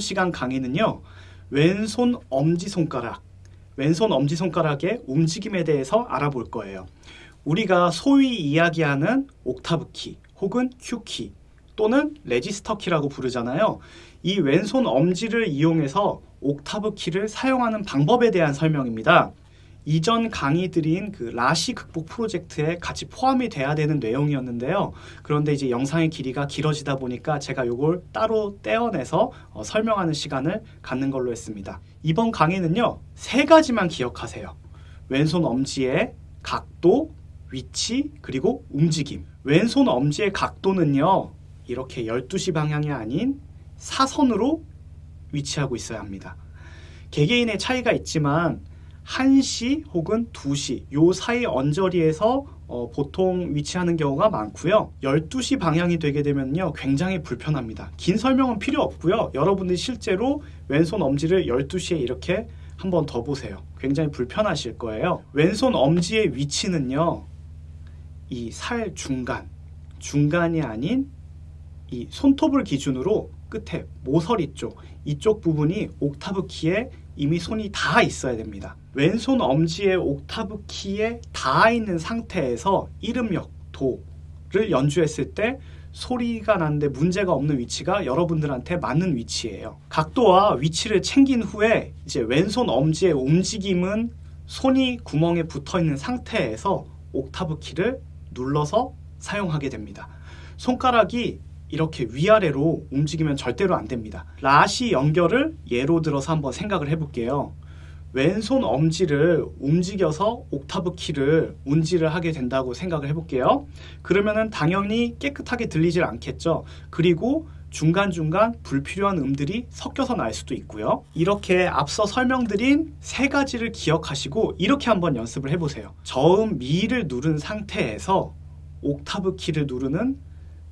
시간 강의는요. 왼손 엄지손가락, 왼손 엄지손가락의 움직임에 대해서 알아볼 거예요. 우리가 소위 이야기하는 옥타브 키 혹은 큐키 또는 register key라고 부르잖아요. 이 왼손 엄지를 이용해서 옥타브 키를 사용하는 방법에 대한 설명입니다. 이전 강의드린 그 라시 극복 프로젝트에 같이 포함이 돼야 되는 내용이었는데요. 그런데 이제 영상의 길이가 길어지다 보니까 제가 이걸 따로 떼어내서 어, 설명하는 시간을 갖는 걸로 했습니다. 이번 강의는요. 세 가지만 기억하세요. 왼손 엄지의 각도, 위치, 그리고 움직임. 왼손 엄지의 각도는요. 이렇게 12시 방향이 아닌 사선으로 위치하고 있어야 합니다. 개개인의 차이가 있지만 1시 혹은 2시 요 사이 언저리에서 어, 보통 위치하는 경우가 많고요. 12시 방향이 되게 되면요. 굉장히 불편합니다. 긴 설명은 필요 없고요. 여러분들이 실제로 왼손 엄지를 12시에 이렇게 한번 더 보세요. 굉장히 불편하실 거예요. 왼손 엄지의 위치는요. 이 살 중간, 중간이 아닌 이 손톱을 기준으로 끝에 모서리 쪽, 이쪽 부분이 옥타브 키에 이미 손이 닿아 있어야 됩니다. 왼손 엄지의 옥타브 키에 닿아 있는 상태에서 이름역, 도를 연주했을 때 소리가 나는데 문제가 없는 위치가 여러분들한테 맞는 위치예요. 각도와 위치를 챙긴 후에 이제 왼손 엄지의 움직임은 손이 구멍에 붙어 있는 상태에서 옥타브 키를 눌러서 사용하게 됩니다. 손가락이 이렇게 위아래로 움직이면 절대로 안 됩니다. 라시 연결을 예로 들어서 한번 생각을 해볼게요. 왼손 엄지를 움직여서 옥타브 키를 운지를 하게 된다고 생각을 해볼게요. 그러면은 당연히 깨끗하게 들리질 않겠죠. 그리고 중간중간 불필요한 음들이 섞여서 날 수도 있고요. 이렇게 앞서 설명드린 세 가지를 기억하시고 이렇게 한번 연습을 해보세요. 저음 미를 누른 상태에서 옥타브 키를 누르는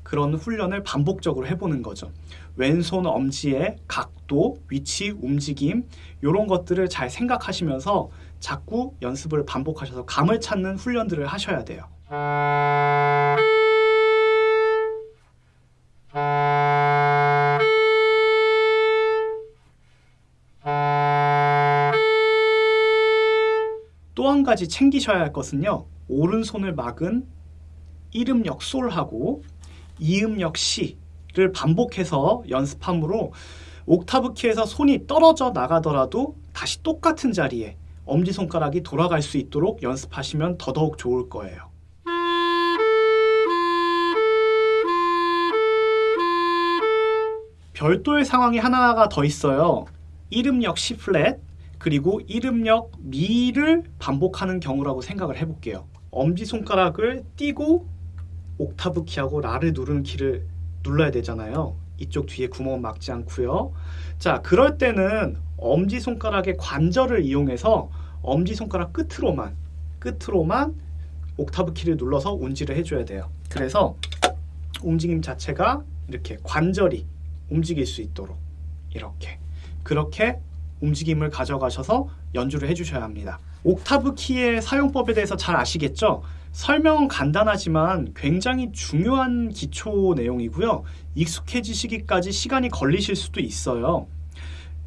그런 훈련을 반복적으로 해보는 거죠. 왼손 엄지의 각도, 위치, 움직임 이런 것들을 잘 생각하시면서 자꾸 연습을 반복하셔서 감을 찾는 훈련들을 하셔야 돼요. 또 한 가지 챙기셔야 할 것은요. 오른손을 막은 이름역 솔하고 이음 역 시를 반복해서 연습함으로 옥타브 키에서 손이 떨어져 나가더라도 다시 똑같은 자리에 엄지손가락이 돌아갈 수 있도록 연습하시면 더더욱 좋을 거예요. 별도의 상황이 하나가 더 있어요. 이름역 C 플랫 그리고 이름역 미를 반복하는 경우라고 생각을 해볼게요. 엄지손가락을 띄고 옥타브 키하고 라를 누르는 키를 눌러야 되잖아요. 이쪽 뒤에 구멍은 막지 않고요. 자, 그럴 때는 엄지손가락의 관절을 이용해서 엄지손가락 끝으로만 끝으로만 옥타브 키를 눌러서 운지를 해줘야 돼요. 그래서 움직임 자체가 이렇게 관절이 움직일 수 있도록 이렇게 그렇게 움직임을 가져가셔서 연주를 해주셔야 합니다. 옥타브 키의 사용법에 대해서 잘 아시겠죠? 설명은 간단하지만 굉장히 중요한 기초 내용이고요. 익숙해지시기까지 시간이 걸리실 수도 있어요.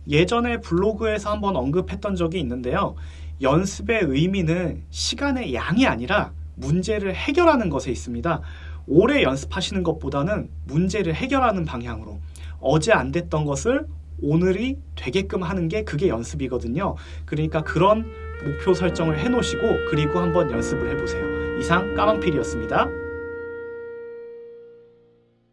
예전에 블로그에서 한번 언급했던 적이 있는데요. 연습의 의미는 시간의 양이 아니라 문제를 해결하는 것에 있습니다. 오래 연습하시는 것보다는 문제를 해결하는 방향으로 어제 안 됐던 것을 오늘이 되게끔 하는 게 그게 연습이거든요. 그러니까 그런 목표 설정을 해놓으시고 그리고 한번 연습을 해보세요. 이상 까망필이었습니다.